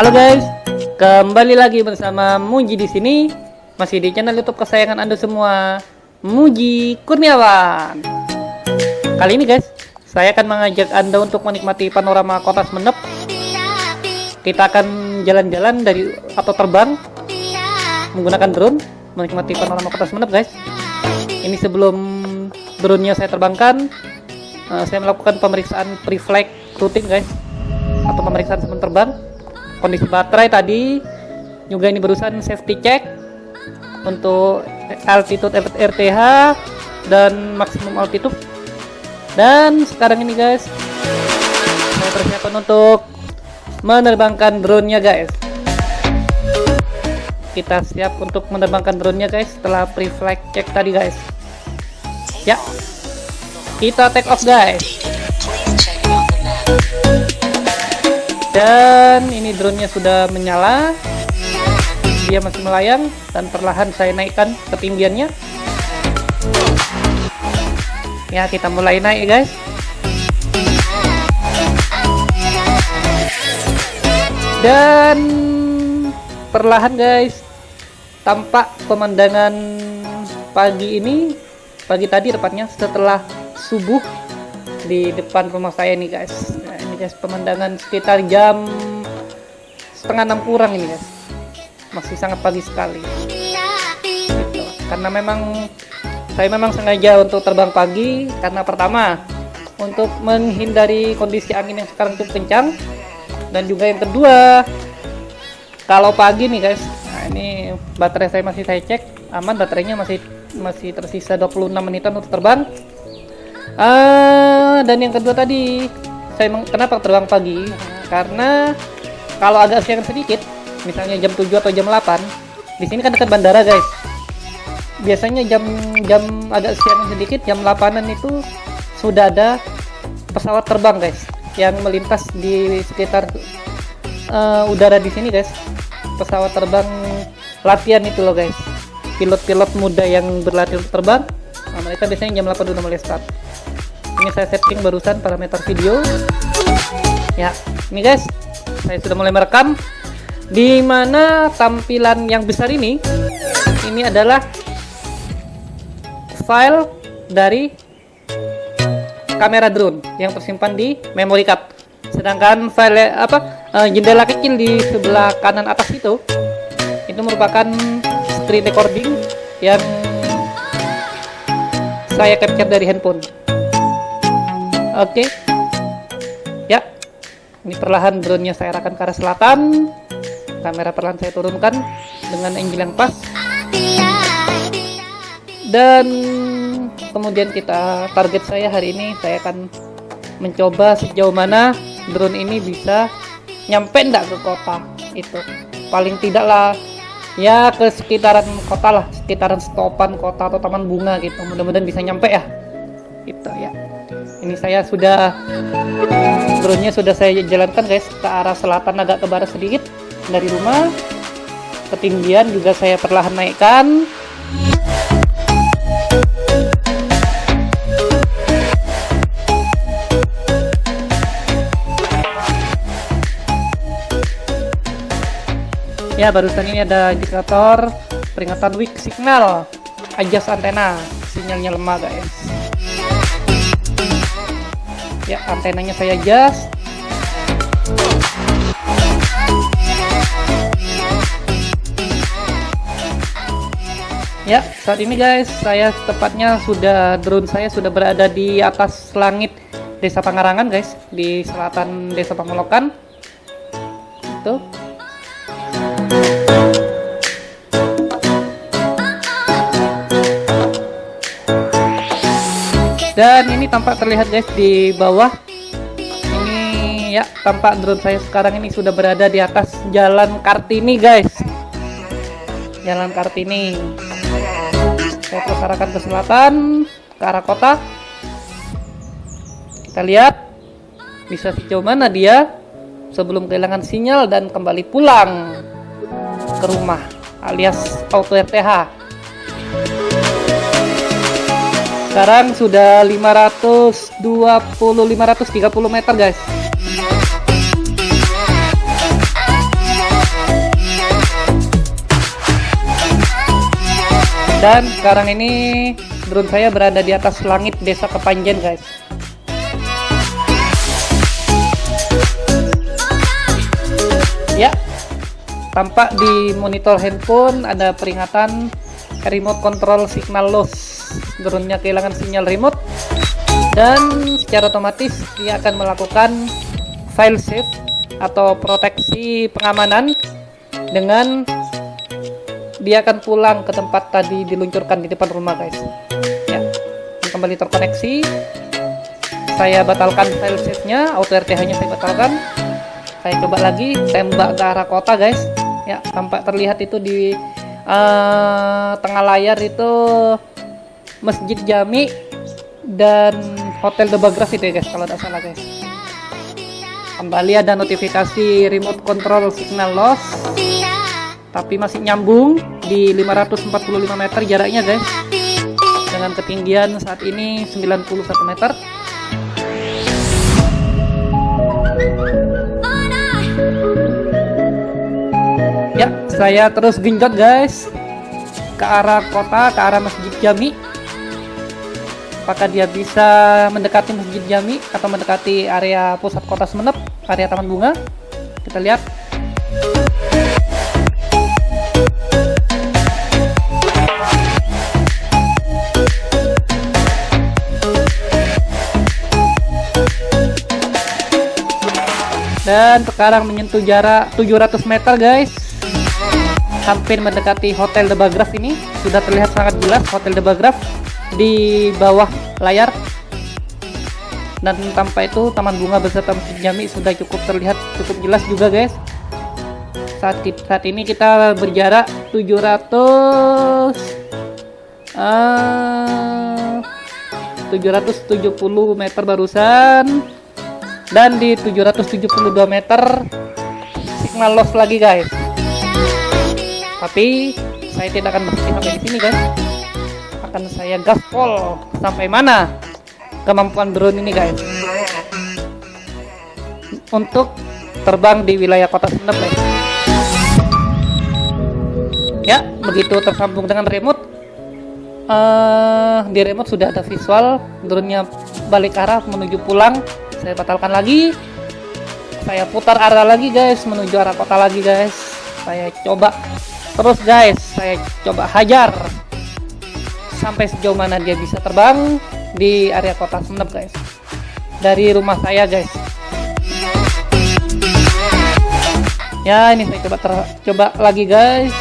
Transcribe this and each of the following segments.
Halo guys, kembali lagi bersama Muji di sini, masih di channel YouTube kesayangan Anda semua, Muji Kurniawan. Kali ini guys, saya akan mengajak Anda untuk menikmati panorama kota Semenep. Kita akan jalan-jalan dari atau terbang menggunakan drone, menikmati panorama kota Semenep guys. Ini sebelum drone-nya saya terbangkan, uh, saya melakukan pemeriksaan pre-flight rutin guys, atau pemeriksaan sebelum terbang kondisi baterai tadi. Juga ini berusaha safety check untuk altitude RTH dan maksimum altitude. Dan sekarang ini guys saya persiapan untuk menerbangkan drone-nya guys. Kita siap untuk menerbangkan drone-nya guys setelah pre-flight check tadi guys. Ya. Kita take off guys dan ini drone-nya sudah menyala. Dia masih melayang dan perlahan saya naikkan ketinggiannya. Ya kita mulai naik guys. Dan perlahan guys tampak pemandangan pagi ini pagi tadi tepatnya setelah subuh di depan rumah saya nih guys guys pemandangan sekitar jam setengah enam kurang ini guys. Masih sangat pagi sekali. Gitu. karena memang saya memang sengaja untuk terbang pagi karena pertama untuk menghindari kondisi angin yang sekarang cukup kencang dan juga yang kedua kalau pagi nih guys nah ini baterai saya masih saya cek aman baterainya masih masih tersisa 26 menitan untuk terbang. Uh, dan yang kedua tadi saya kenapa terbang pagi? Karena kalau agak siang sedikit, misalnya jam 7 atau jam 8, di sini kan dekat bandara, guys. Biasanya jam jam agak siang sedikit, jam 8-an itu sudah ada pesawat terbang, guys, yang melintas di sekitar uh, udara di sini, guys. Pesawat terbang latihan itu loh, guys. Pilot-pilot muda yang berlatih terbang, nah, mereka biasanya jam 8 udah mulai start ini saya setting barusan parameter video. Ya ini guys saya sudah mulai merekam. Di mana tampilan yang besar ini? Ini adalah file dari kamera drone yang tersimpan di memory card. Sedangkan file apa uh, jendela kecil di sebelah kanan atas itu itu merupakan screen recording yang saya capture dari handphone Oke. Ya. Ini perlahan drone-nya saya arahkan ke arah selatan. Kamera perlahan saya turunkan dengan angle yang pas. Dan kemudian kita target saya hari ini saya akan mencoba sejauh mana drone ini bisa nyampe enggak ke kota itu paling tidaklah ya ke sekitaran kota lah sekitaran stopan kota atau taman bunga gitu mudah-mudahan bisa nyampe ya itu ya. Ini saya sudah drone-nya sudah saya jalankan guys ke arah selatan agak ke barat sedikit dari rumah. Ketinggian juga saya perlahan naikkan. Ya barusan ini ada indikator peringatan weak signal adjust antena sinyalnya lemah guys ya antenanya saya adjust. Ya saat ini guys saya tepatnya sudah drone saya sudah berada di atas langit desa Pangarangan guys di selatan desa Pamolokan. Itu dan ini tampak terlihat guys di bawah. Ini ya tampak drone saya sekarang ini sudah berada di atas jalan Kartini guys. Jalan Kartini. Saya terus arahkan ke selatan ke arah kota. Kita lihat bisa sejauh mana dia sebelum kehilangan sinyal dan kembali pulang ke rumah alias auto RTH Sekarang sudah 520 530 meter, guys. Dan sekarang ini drone saya berada di atas langit desa Kepanjen, guys. Ya, tampak di monitor handphone ada peringatan remote control signal loss drone-nya kehilangan sinyal remote dan secara otomatis dia akan melakukan file save atau proteksi pengamanan dengan dia akan pulang ke tempat tadi diluncurkan di depan rumah guys. Ya kembali terkoneksi. Saya batalkan file save nya auto RTH nya saya batalkan. Saya coba lagi tembak ke arah kota guys. Ya tampak terlihat itu di uh, tengah layar itu Masjid Jami dan Hotel The Bagras itu ya guys kalau tidak salah guys. Kembali ada notifikasi remote control signal loss tapi masih nyambung di 545 meter jaraknya guys. Dengan ketinggian saat ini 91 meter. Ya saya terus genjot guys ke arah kota ke arah masjid Jami apakah dia bisa mendekati masjid Jami atau mendekati area pusat kota Semenep area taman bunga? Kita lihat. Dan sekarang menyentuh jarak 700 meter guys. Hampir mendekati Hotel The Bagraf ini. Sudah terlihat sangat jelas Hotel The Bagraf di bawah layar. Dan tanpa itu taman bunga beserta masjid jami sudah cukup terlihat cukup jelas juga guys. Saat, saat ini kita berjarak 700 uh, 770 meter barusan. Dan di 772 meter signal loss lagi guys. Tapi saya tidak akan berhenti sampai di sini guys akan saya gaspol. Sampai mana kemampuan drone ini guys? Untuk terbang di wilayah kota Sendep guys. Ya begitu tersambung dengan remote uh, di remote sudah ada visual drone-nya balik arah menuju pulang. Saya batalkan lagi. Saya putar arah lagi guys menuju arah kota lagi guys. Saya coba terus guys. Saya coba hajar sampai sejauh mana dia bisa terbang di area kota Sumeneb guys. Dari rumah saya guys. Ya ini saya coba ter coba lagi guys.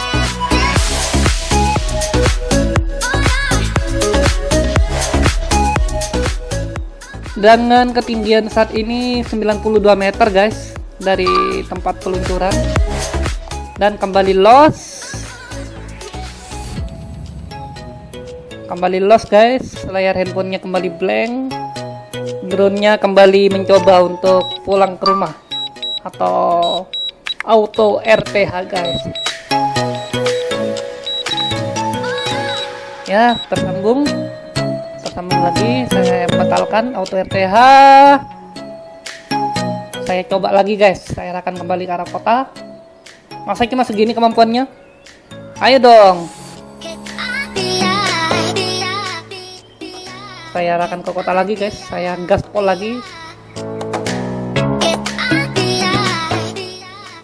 Dengan ketinggian saat ini 92 meter guys dari tempat peluncuran. Dan kembali loss kembali loss guys. Layar handphonenya kembali blank. Drone-nya kembali mencoba untuk pulang ke rumah atau auto RTH guys. Ya tersambung. Tersambung lagi. Saya batalkan auto RTH saya coba lagi guys. Saya akan kembali ke arah kota. Masa cuma segini kemampuannya? Ayo dong saya arahkan ke kota lagi guys saya gaspol lagi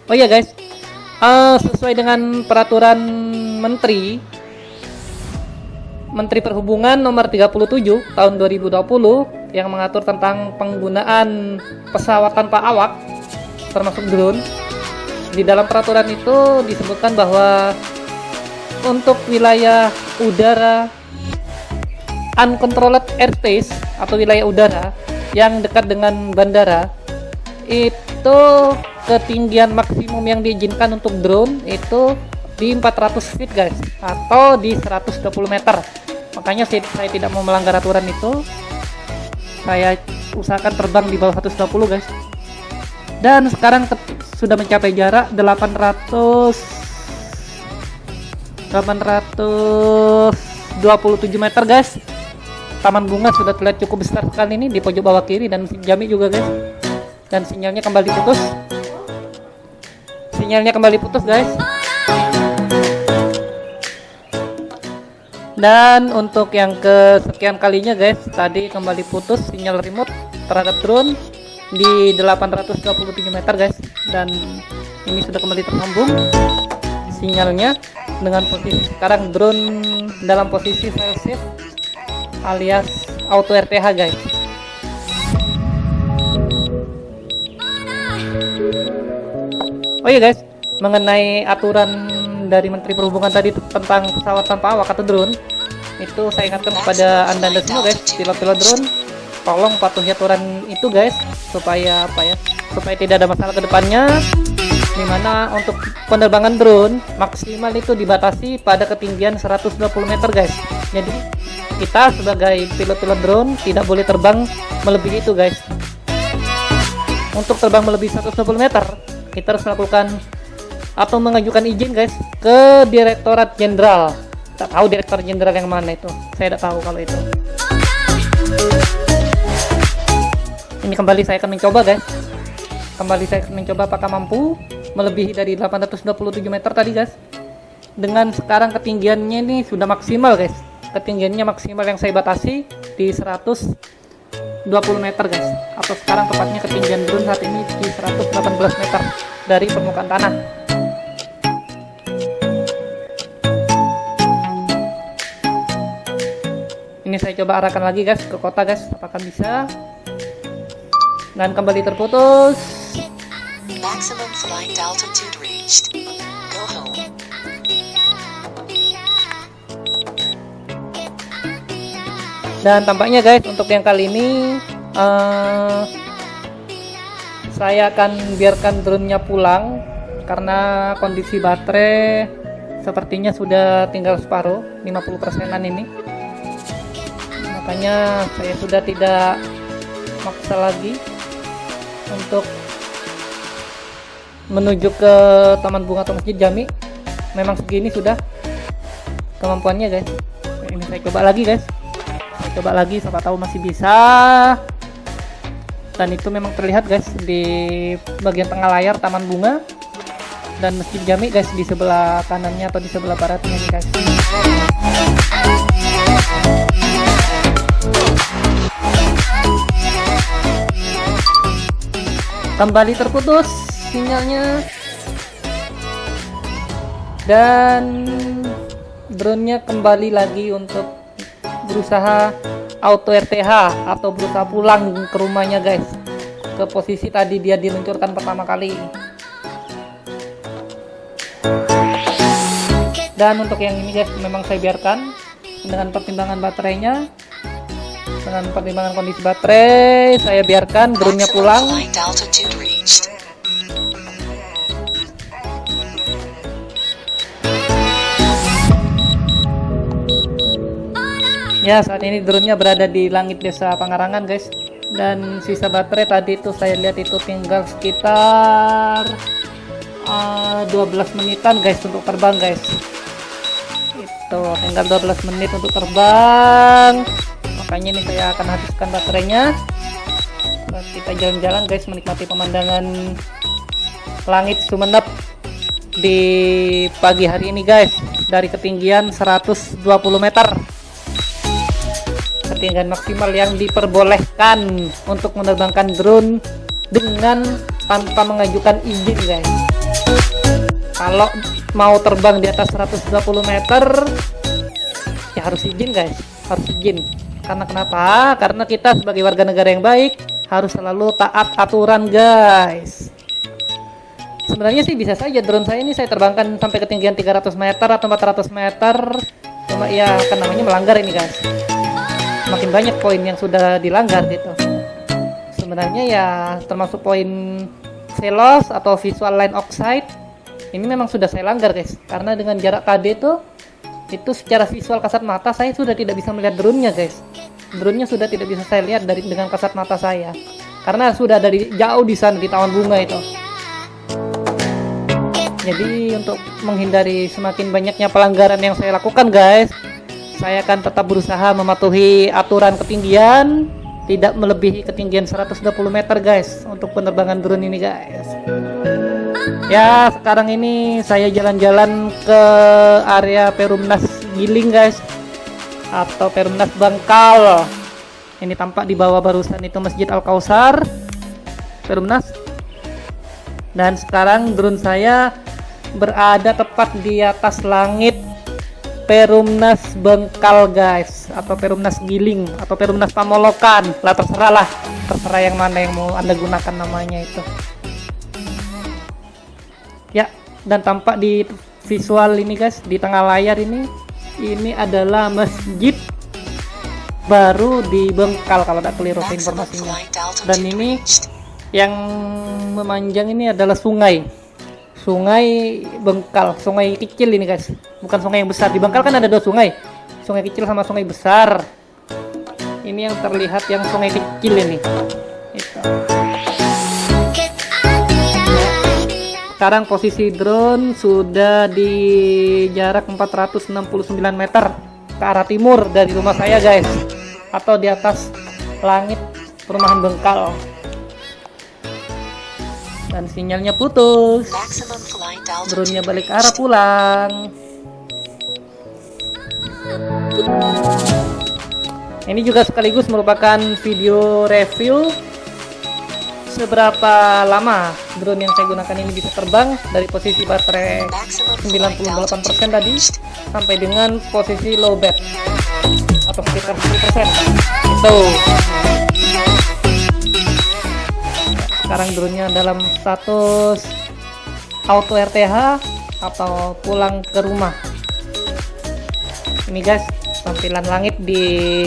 oh iya guys uh, sesuai dengan peraturan menteri Menteri Perhubungan nomor 37 tahun 2020 yang mengatur tentang penggunaan pesawat tanpa awak termasuk drone. Di dalam peraturan itu disebutkan bahwa untuk wilayah udara uncontrolled airspace atau wilayah udara yang dekat dengan bandara itu ketinggian maksimum yang diizinkan untuk drone itu di 400 feet guys atau di 120 meter. Makanya saya tidak mau melanggar aturan itu. Saya usahakan terbang di bawah 120 guys. Dan sekarang sudah mencapai jarak 800 827 meter guys taman bunga sudah terlihat cukup besar sekali ini di pojok bawah kiri dan jami juga guys. Dan sinyalnya kembali putus. Sinyalnya kembali putus guys. Dan untuk yang kesekian kalinya guys tadi kembali putus sinyal remote terhadap drone di 827 meter guys. Dan ini sudah kembali tersambung sinyalnya dengan posisi sekarang drone dalam posisi file shift alias auto RTH guys. Oh iya guys. Mengenai aturan dari Menteri Perhubungan tadi tentang pesawat tanpa awak atau drone itu saya ingatkan kepada anda-anda semua guys. Pilot-pilot drone tolong patuhi aturan itu guys supaya apa ya supaya tidak ada masalah ke depannya di mana untuk penerbangan drone maksimal itu dibatasi pada ketinggian 120 meter guys. Jadi kita sebagai pilot-pilot drone tidak boleh terbang melebihi itu guys. Untuk terbang melebihi 120 meter kita harus melakukan atau mengajukan izin guys ke Direktorat Jenderal. Tak tahu Direktur Jenderal yang mana itu. Saya tidak tahu kalau itu. Ini kembali saya akan mencoba guys. Kembali saya akan mencoba apakah mampu melebihi dari 827 meter tadi guys. Dengan sekarang ketinggiannya ini sudah maksimal guys ketinggiannya maksimal yang saya batasi di 120 meter guys. Atau sekarang tepatnya ketinggian drone saat ini di 118 meter dari permukaan tanah. Ini saya coba arahkan lagi guys ke kota guys apakah bisa. Dan kembali terputus. Maximum flight altitude reached dan tampaknya guys untuk yang kali ini uh, saya akan biarkan drone-nya pulang karena kondisi baterai sepertinya sudah tinggal separuh 50 persenan ini. Makanya saya sudah tidak maksa lagi untuk menuju ke taman bunga atau masjid Jami. Memang segini sudah kemampuannya guys. Ini saya coba lagi guys coba lagi siapa tahu masih bisa. Dan itu memang terlihat guys di bagian tengah layar taman bunga dan masjid Jami guys di sebelah kanannya atau di sebelah baratnya nih guys. Kembali terputus sinyalnya. Dan drone-nya kembali lagi untuk berusaha auto RTH atau berusaha pulang ke rumahnya guys. Ke posisi tadi dia diluncurkan pertama kali. Dan untuk yang ini guys memang saya biarkan dengan pertimbangan baterainya. Dengan pertimbangan kondisi baterai saya biarkan drone-nya pulang ya saat ini drone-nya berada di langit desa Pangarangan guys. Dan sisa baterai tadi itu saya lihat itu tinggal sekitar uh, ah, 12 menitan guys untuk terbang guys. Itu tinggal 12 menit untuk terbang. Makanya ini saya akan habiskan baterainya. Terus kita jalan-jalan guys menikmati pemandangan langit Sumeneb di pagi hari ini guys dari ketinggian 120 meter ketinggian maksimal yang diperbolehkan untuk menerbangkan drone dengan tanpa mengajukan izin guys kalau mau terbang di atas 120 meter ya harus izin guys harus izin karena kenapa? Karena kita sebagai warga negara yang baik harus selalu taat aturan, guys. Sebenarnya sih bisa saja drone saya ini saya terbangkan sampai ketinggian 300 meter atau 400 meter. Cuma ya kan namanya melanggar ini, guys. Makin banyak poin yang sudah dilanggar gitu. Sebenarnya ya termasuk poin velos atau visual line oxide ini memang sudah saya langgar, guys. Karena dengan jarak KD itu itu secara visual kasat mata saya sudah tidak bisa melihat drone-nya guys drone-nya sudah tidak bisa saya lihat dari dengan kasat mata saya karena sudah dari jauh di sana di taman bunga itu jadi untuk menghindari semakin banyaknya pelanggaran yang saya lakukan guys saya akan tetap berusaha mematuhi aturan ketinggian tidak melebihi ketinggian 120 meter guys untuk penerbangan drone ini guys. Ya sekarang ini saya jalan-jalan ke area Perumnas Giling guys atau Perumnas Bangkal. Ini tampak di bawah barusan itu Masjid Al Kausar Perumnas. Dan sekarang drone saya berada tepat di atas langit Perumnas Bengkal guys. Atau Perumnas Giling. Atau Perumnas Pamolokan. Lah terserah lah. Terserah yang mana yang mau anda gunakan namanya itu. Ya dan tampak di visual ini guys. Di tengah layar ini. Ini adalah masjid baru di Bengkal kalau tidak keliru informasinya. dan ini yang memanjang ini adalah sungai sungai Bengkal sungai kecil ini guys. Bukan sungai yang besar. Di Bengkal kan ada dua sungai. Sungai kecil sama sungai besar. Ini yang terlihat yang sungai kecil ini. Itu. sekarang posisi drone sudah di jarak 469 meter ke arah timur dari rumah saya guys. Atau di atas langit perumahan Bengkal dan sinyalnya putus. Drone-nya balik arah pulang. Ini juga sekaligus merupakan video review. Seberapa lama drone yang saya gunakan ini bisa terbang? Dari posisi baterai 98% tadi sampai dengan posisi low bat atau sekitar 10% itu sekarang drone-nya dalam status auto RTH atau pulang ke rumah. Ini guys tampilan langit di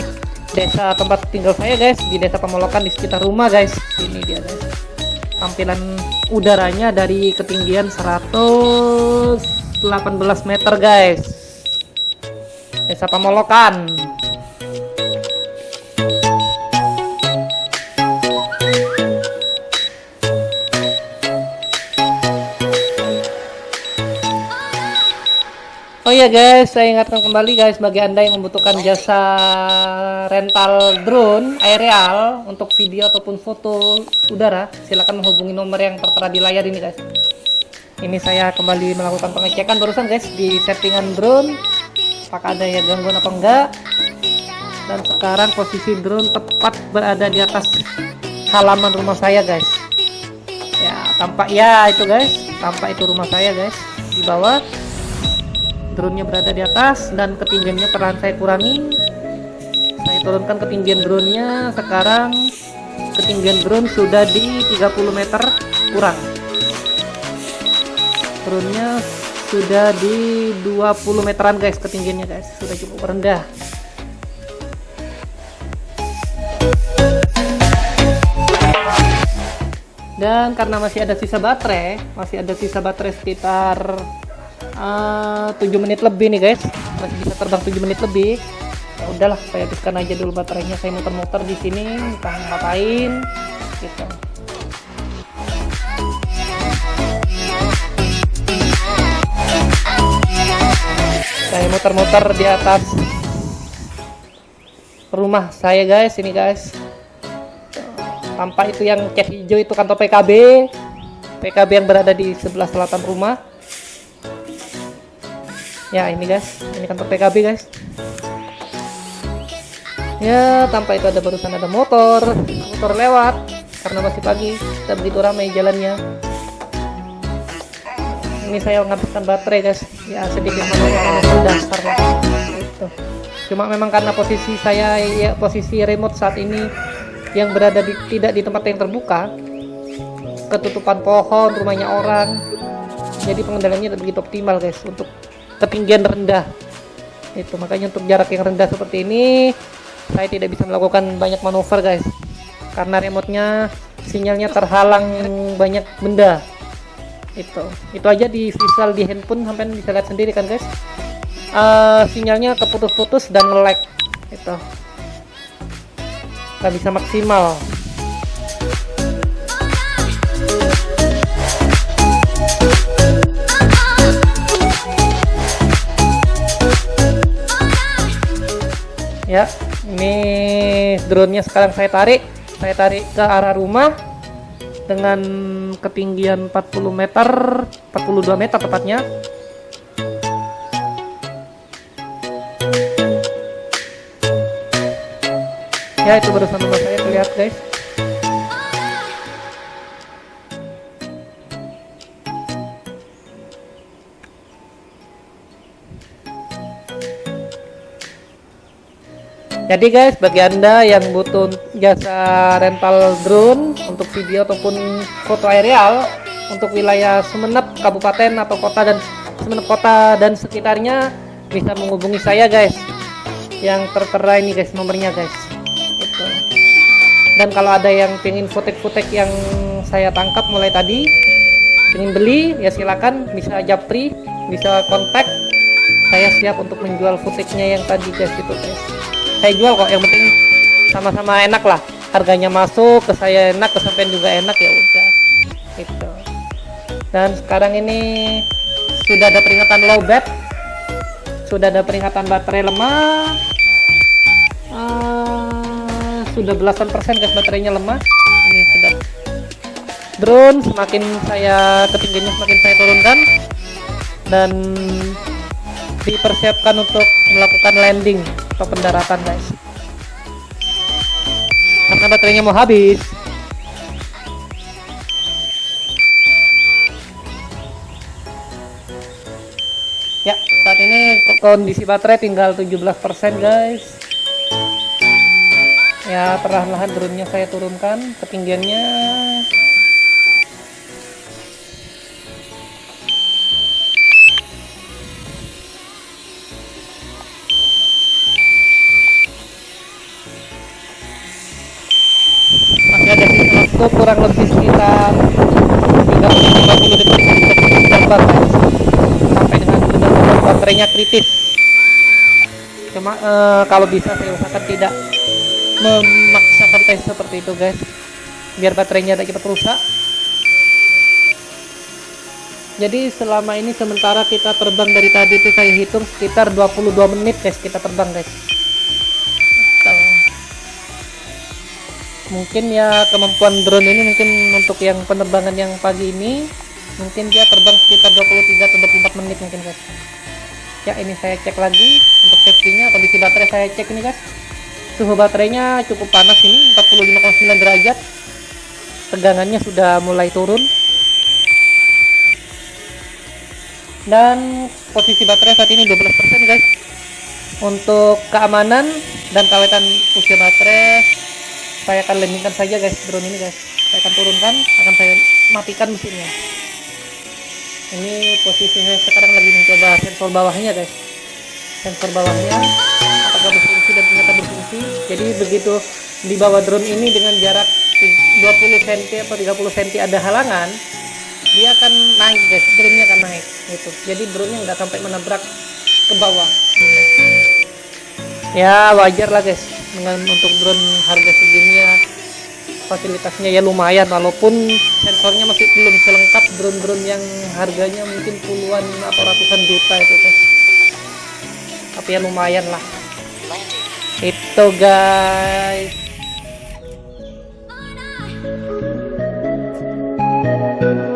desa tempat tinggal saya guys di desa Pemolokan di sekitar rumah guys. Ini dia guys. Tampilan udaranya dari ketinggian 118 meter guys. Desa Pemolokan Iya guys, saya ingatkan kembali guys bagi anda yang membutuhkan jasa rental drone aerial untuk video ataupun foto udara, silakan menghubungi nomor yang tertera di layar ini guys. Ini saya kembali melakukan pengecekan barusan guys di settingan drone, apakah ada ya gangguan apa enggak. Dan sekarang posisi drone tepat berada di atas halaman rumah saya guys. Ya tampak ya itu guys, tampak itu rumah saya guys di bawah drone-nya berada di atas dan ketinggiannya perlahan saya kurangi saya turunkan ketinggian drone-nya. Sekarang ketinggian drone sudah di 30 meter kurang. Drone-nya sudah di 20 meteran guys. Ketinggiannya guys sudah cukup rendah. Dan karena masih ada sisa baterai masih ada sisa baterai sekitar uh, 7 menit lebih nih guys. Masih bisa terbang 7 menit lebih. Ya udahlah saya habiskan aja dulu baterainya. Saya muter-muter di sini entah ngapain gitu. Saya muter-muter di atas rumah saya guys ini guys. Tampak itu yang cat hijau itu kantor PKB PKB yang berada di sebelah selatan rumah ya ini guys. Ini kantor PKB guys. Ya tanpa itu ada barusan ada motor. Motor lewat karena masih pagi. Tidak begitu ramai jalannya. Ini saya menghabiskan baterai guys. Ya sedikit menurut dasar itu cuma memang karena posisi saya ya posisi remote saat ini yang berada di tidak di tempat yang terbuka ketutupan pohon rumahnya orang jadi pengendaliannya tidak begitu optimal guys untuk ketinggian rendah. Itu makanya untuk jarak yang rendah seperti ini saya tidak bisa melakukan banyak manuver guys. Karena remote-nya sinyalnya terhalang banyak benda. Itu itu aja di visual di handphone sampai bisa lihat sendiri kan guys. Uh, sinyalnya keputus-putus dan nge-lag. Itu. Nggak bisa maksimal ya ini drone nya sekarang saya tarik. Saya tarik ke arah rumah dengan ketinggian 40 meter 42 meter tepatnya. Ya itu barusan teman saya terlihat guys. Jadi guys, bagi anda yang butuh jasa rental drone untuk video ataupun foto aerial untuk wilayah Sumeneb, kabupaten atau kota dan Sumeneb kota dan sekitarnya bisa menghubungi saya guys. Yang tertera ini guys nomornya guys. Itu. Dan kalau ada yang pengen footage-footage yang saya tangkap mulai tadi, ingin beli ya silakan bisa japri, bisa kontak. Saya siap untuk menjual footage-nya yang tadi guys itu guys saya jual kok yang penting sama-sama enak lah. Harganya masuk ke saya enak kesampaian juga enak ya udah. Gitu. Dan sekarang ini sudah ada peringatan low bat. Sudah ada peringatan baterai lemah. Uh, sudah belasan persen guys baterainya lemah. Ini sudah. Drone semakin saya ketinggiannya semakin saya turunkan. Dan dipersiapkan untuk melakukan landing atau pendaratan guys. Karena baterainya mau habis. Ya saat ini kondisi baterai tinggal 17% guys. Ya perlahan-lahan drone-nya saya turunkan ketinggiannya waktu kurang lebih sekitar 30-50 detik gambar guys. Sampai dengan benar-benar baterainya kritis. Cuma uh, kalau bisa saya usahakan tidak memaksakan tes seperti itu guys. Biar baterainya tidak cepat rusak. Jadi selama ini sementara kita terbang dari tadi itu saya hitung sekitar 22 menit guys kita terbang guys mungkin ya kemampuan drone ini mungkin untuk yang penerbangan yang pagi ini mungkin dia terbang sekitar 23 atau 24 menit mungkin guys. Ya ini saya cek lagi untuk safety nya kondisi baterai saya cek ini guys. Suhu baterainya cukup panas ini 45,9 derajat. Tegangannya sudah mulai turun. Dan posisi baterai saat ini 12% guys. Untuk keamanan dan kawetan usia baterai saya akan landingkan saja guys drone ini guys. Saya akan turunkan akan saya matikan mesinnya. Ini posisi saya sekarang lagi mencoba sensor bawahnya guys. Sensor bawahnya apakah berfungsi dan ternyata berfungsi. Jadi begitu di bawah drone ini dengan jarak 20 cm atau 30 cm ada halangan dia akan naik guys. Drone nya akan naik gitu. Jadi drone nya nggak sampai menabrak ke bawah. Ya wajar lah guys dengan untuk drone harga segini ya fasilitasnya ya lumayan walaupun sensornya masih belum selengkap drone-drone yang harganya mungkin puluhan atau ratusan juta itu guys tapi ya lumayan lah. Itu guys. Thank you